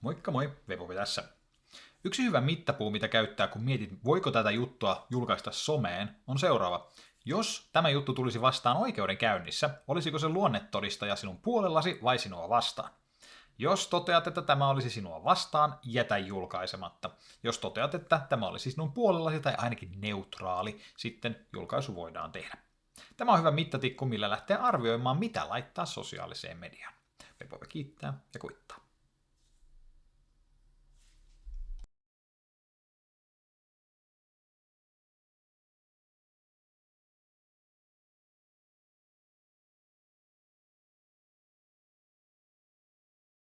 Moikka moi, Vepovi tässä. Yksi hyvä mittapuu, mitä käyttää, kun mietit, voiko tätä juttua julkaista someen, on seuraava. Jos tämä juttu tulisi vastaan oikeudenkäynnissä, olisiko se luonnetodistaja sinun puolellasi vai sinua vastaan? Jos toteat, että tämä olisi sinua vastaan, jätä julkaisematta. Jos toteat, että tämä olisi sinun puolellasi tai ainakin neutraali, sitten julkaisu voidaan tehdä. Tämä on hyvä mittatikku, millä lähtee arvioimaan, mitä laittaa sosiaaliseen mediaan. Pepovi kiittää ja kuittaa.